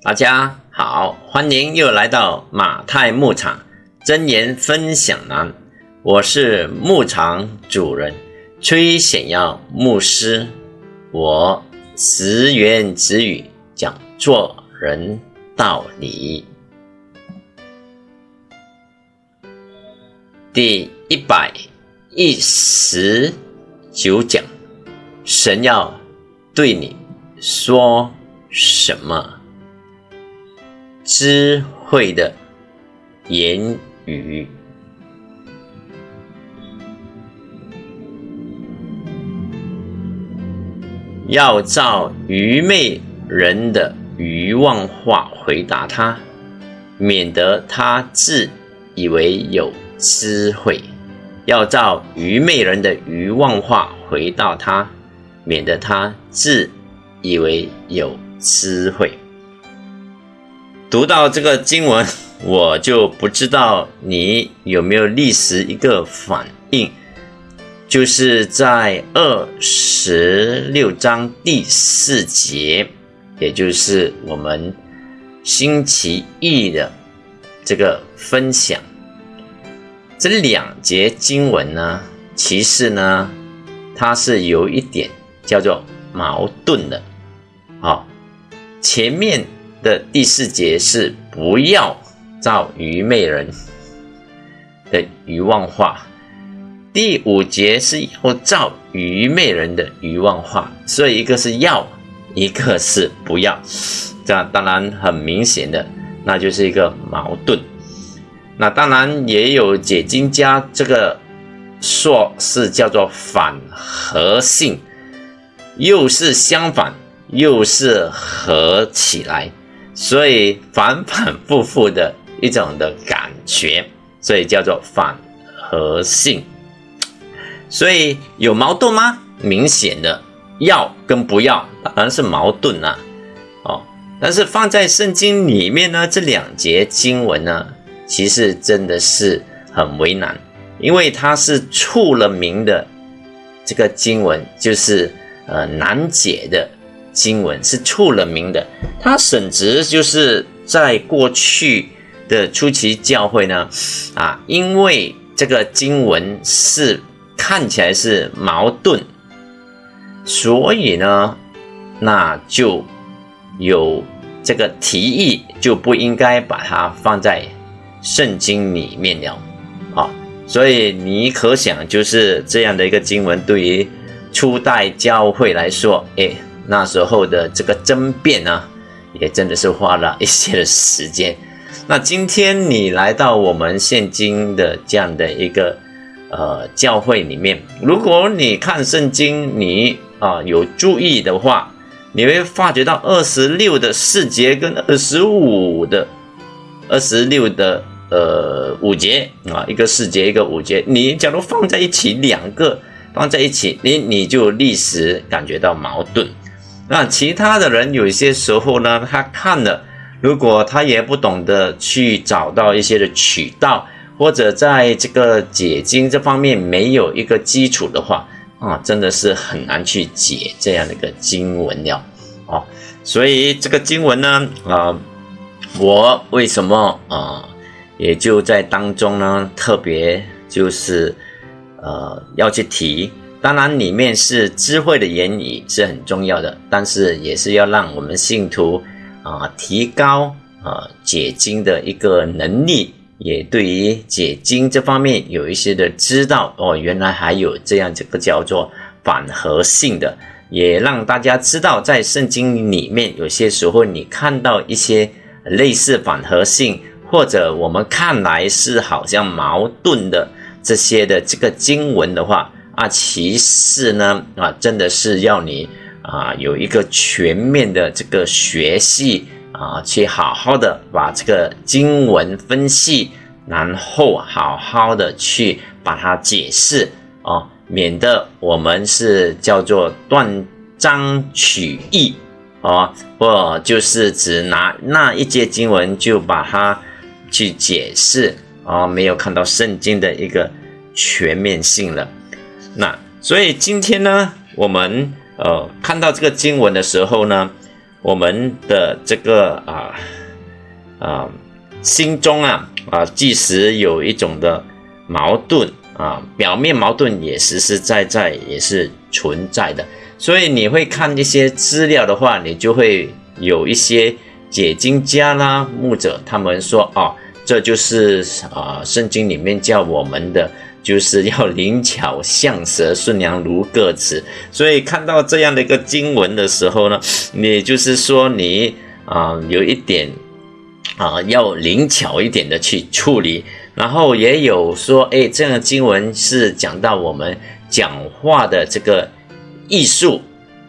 大家好，欢迎又来到马太牧场真言分享栏。我是牧场主人崔显耀牧师，我直言直语讲做人道理。第一百一十九讲，神要对你说什么？智慧的言语，要照愚昧人的愚妄话回答他，免得他自以为有智慧；要照愚昧人的愚妄话回答他，免得他自以为有智慧。读到这个经文，我就不知道你有没有历时一个反应，就是在二十六章第四节，也就是我们星期一的这个分享。这两节经文呢，其实呢，它是有一点叫做矛盾的，好，前面。的第四节是不要造愚昧人的愚妄话，第五节是要造愚昧人的愚妄话，所以一个是要，一个是不要，这样当然很明显的，那就是一个矛盾。那当然也有解经家这个说是叫做反合性，又是相反，又是合起来。所以反反复复的一种的感觉，所以叫做反和性。所以有矛盾吗？明显的要跟不要当然是矛盾啊。哦，但是放在圣经里面呢，这两节经文呢，其实真的是很为难，因为它是出了名的这个经文，就是呃难解的。经文是出了名的，他甚至就是在过去的初期教会呢，啊，因为这个经文是看起来是矛盾，所以呢，那就有这个提议就不应该把它放在圣经里面了，啊，所以你可想就是这样的一个经文对于初代教会来说，哎。那时候的这个争辩呢，也真的是花了一些的时间。那今天你来到我们现今的这样的一个呃教会里面，如果你看圣经，你啊有注意的话，你会发觉到二十六的四节跟二十五的二十六的呃五节啊，一个四节一个五节，你假如放在一起两个放在一起，你你就立时感觉到矛盾。那其他的人有些时候呢，他看了，如果他也不懂得去找到一些的渠道，或者在这个解经这方面没有一个基础的话，啊，真的是很难去解这样的一个经文了，哦，所以这个经文呢，啊，我为什么啊，也就在当中呢，特别就是呃要去提。当然，里面是智慧的言语是很重要的，但是也是要让我们信徒啊提高啊解经的一个能力，也对于解经这方面有一些的知道哦，原来还有这样这个叫做反合性的，也让大家知道，在圣经里面有些时候你看到一些类似反合性，或者我们看来是好像矛盾的这些的这个经文的话。啊，其次呢，啊，真的是要你啊有一个全面的这个学习啊，去好好的把这个经文分析，然后好好的去把它解释啊，免得我们是叫做断章取义啊，或就是只拿那一节经文就把它去解释啊，没有看到圣经的一个全面性了。那所以今天呢，我们呃看到这个经文的时候呢，我们的这个啊啊心中啊啊，即使有一种的矛盾啊，表面矛盾也实实在在也是存在的。所以你会看一些资料的话，你就会有一些解经家啦、牧者，他们说哦，这就是啊，圣经里面叫我们的。就是要灵巧像蛇，顺良如个子。所以看到这样的一个经文的时候呢，你就是说你啊有一点啊要灵巧一点的去处理。然后也有说，哎，这样的经文是讲到我们讲话的这个艺术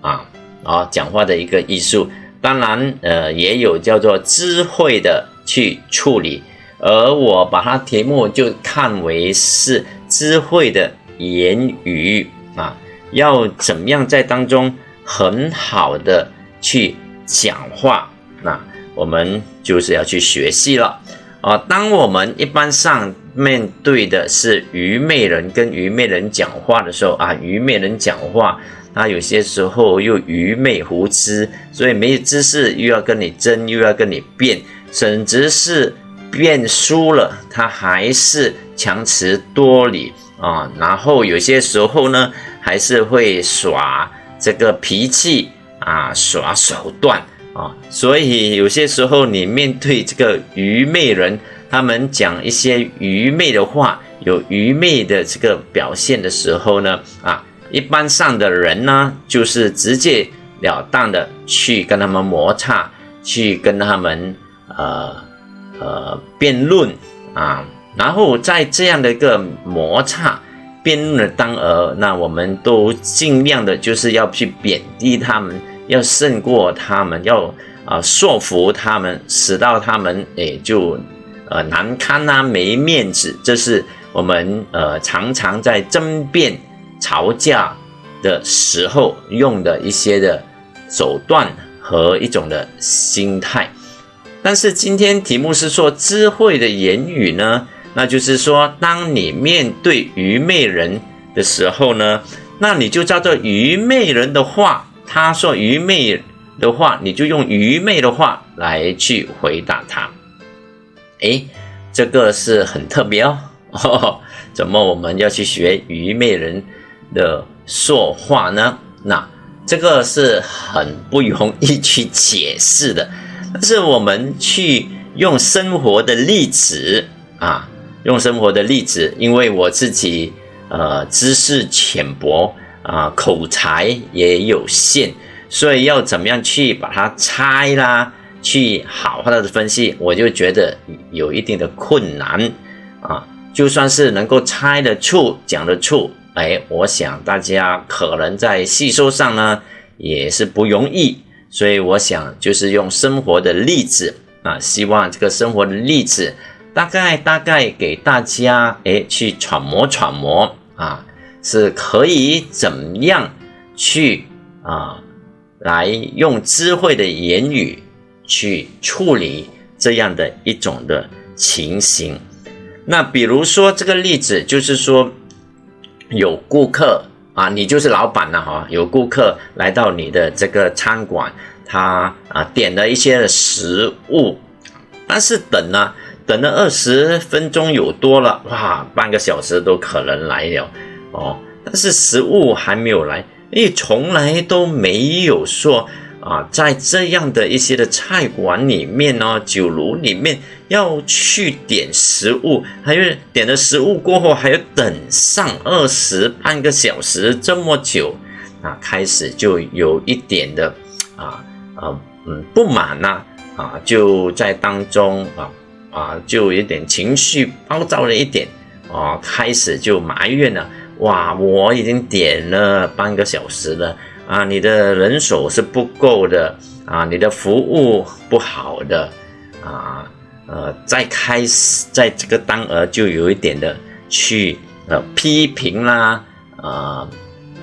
啊啊讲话的一个艺术。当然，呃，也有叫做智慧的去处理。而我把它题目就看为是。智慧的言语啊，要怎么样在当中很好的去讲话？那我们就是要去学习了啊。当我们一般上面对的是愚昧人跟愚昧人讲话的时候啊，愚昧人讲话，他有些时候又愚昧无知，所以没有知识又要跟你争，又要跟你辩，甚至是。变输了，他还是强词夺理啊，然后有些时候呢，还是会耍这个脾气啊，耍手段啊，所以有些时候你面对这个愚昧人，他们讲一些愚昧的话，有愚昧的这个表现的时候呢，啊，一般上的人呢，就是直截了当的去跟他们摩擦，去跟他们呃。呃，辩论啊，然后在这样的一个摩擦辩论的当儿，那我们都尽量的就是要去贬低他们，要胜过他们，要啊说服他们，使到他们诶就呃难堪啊，没面子。这是我们呃常常在争辩、吵架的时候用的一些的手段和一种的心态。但是今天题目是说智慧的言语呢，那就是说，当你面对愚昧人的时候呢，那你就叫做愚昧人的话，他说愚昧的话，你就用愚昧的话来去回答他。诶，这个是很特别哦。怎么我们要去学愚昧人的说话呢？那这个是很不容易去解释的。但是我们去用生活的例子啊，用生活的例子，因为我自己呃知识浅薄啊，口才也有限，所以要怎么样去把它拆啦，去好好的分析，我就觉得有一定的困难啊。就算是能够猜得出、讲得出，哎，我想大家可能在吸收上呢也是不容易。所以我想就是用生活的例子啊，希望这个生活的例子大概大概给大家哎去揣摩揣摩啊，是可以怎么样去啊来用智慧的言语去处理这样的一种的情形。那比如说这个例子就是说有顾客。啊，你就是老板了哈！有顾客来到你的这个餐馆，他啊点了一些食物，但是等呢，等了二十分钟有多了，哇，半个小时都可能来了哦，但是食物还没有来，因为从来都没有说。啊，在这样的一些的菜馆里面呢，酒楼里面要去点食物，还有点了食物过后还要等上二十半个小时这么久，啊，开始就有一点的啊啊嗯不满呐啊，就在当中啊啊就有点情绪暴躁了一点啊，开始就埋怨了，哇，我已经点了半个小时了。啊，你的人手是不够的啊，你的服务不好的啊，呃，在开始在这个当儿就有一点的去呃批评啦，呃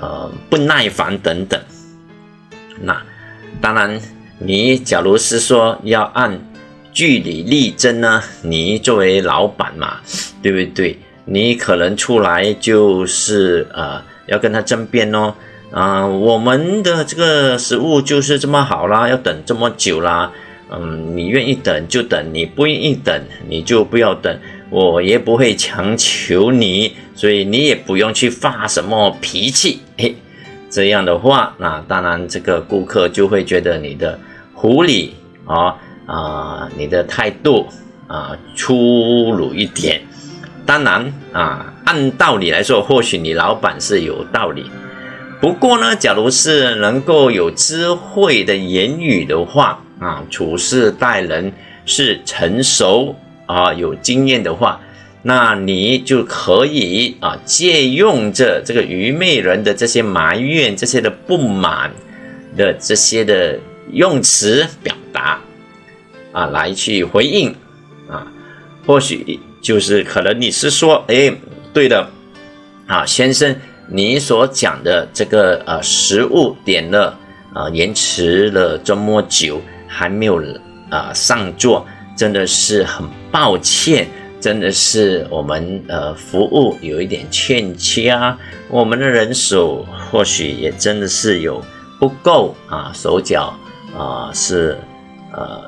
呃不耐烦等等。那当然，你假如是说要按据理力争呢，你作为老板嘛，对不对？你可能出来就是呃要跟他争辩哦。啊，我们的这个食物就是这么好啦，要等这么久啦。嗯，你愿意等就等，你不愿意等你就不要等，我也不会强求你，所以你也不用去发什么脾气。嘿，这样的话，那当然这个顾客就会觉得你的狐狸啊啊，你的态度啊粗鲁一点。当然啊，按道理来说，或许你老板是有道理。不过呢，假如是能够有智慧的言语的话，啊，处事待人是成熟啊，有经验的话，那你就可以啊，借用着这个愚昧人的这些埋怨、这些的不满的这些的用词表达啊，来去回应啊，或许就是可能你是说，哎，对的啊，先生。你所讲的这个呃食物点了啊延迟了这么久还没有啊上座，真的是很抱歉，真的是我们呃服务有一点欠缺啊，我们的人手或许也真的是有不够啊，手脚啊是呃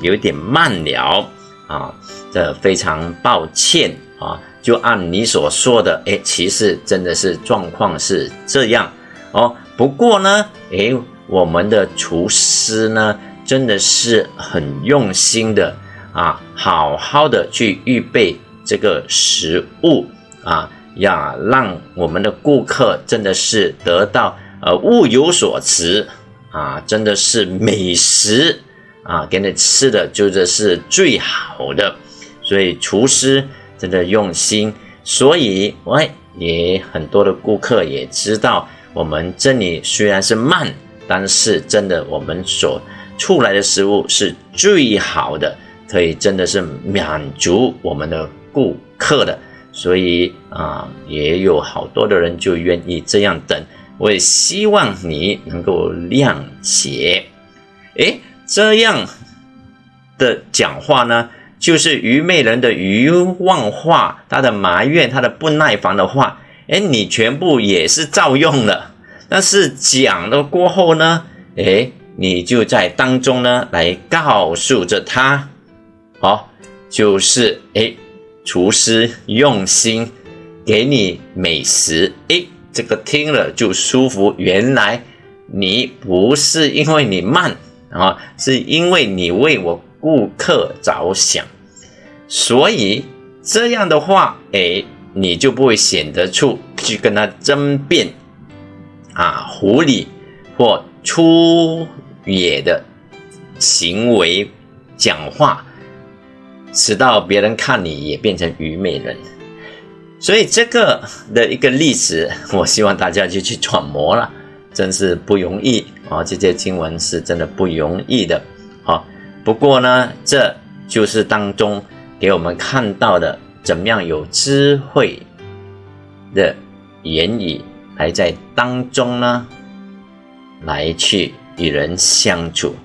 有点慢了啊，这非常抱歉啊。就按你所说的，哎，其实真的是状况是这样哦。不过呢，哎，我们的厨师呢，真的是很用心的啊，好好的去预备这个食物啊，呀让我们的顾客真的是得到呃物有所值啊，真的是美食啊，给你吃的就这是最好的，所以厨师。真的用心，所以喂，也很多的顾客也知道，我们这里虽然是慢，但是真的我们所出来的食物是最好的，可以真的是满足我们的顾客的，所以啊，也有好多的人就愿意这样等。我也希望你能够谅解，诶，这样的讲话呢？就是愚昧人的愚妄话，他的埋怨，他的不耐烦的话，哎，你全部也是照用了。但是讲了过后呢，哎，你就在当中呢来告诉着他，好，就是哎，厨师用心给你美食，哎，这个听了就舒服。原来你不是因为你慢啊，是因为你为我。顾客着想，所以这样的话，哎，你就不会显得出去跟他争辩啊，狐狸或粗野的行为讲话，使到别人看你也变成愚昧人。所以这个的一个例子，我希望大家就去揣摩了，真是不容易啊！这些经文是真的不容易的，好。不过呢，这就是当中给我们看到的，怎么样有智慧的言语来在当中呢，来去与人相处。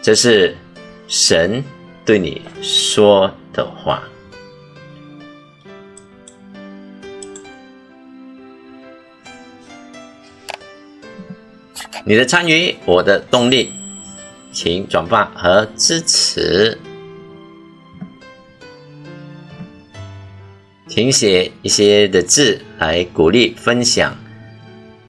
这是神对你说的话。你的参与，我的动力，请转发和支持，请写一些的字来鼓励分享。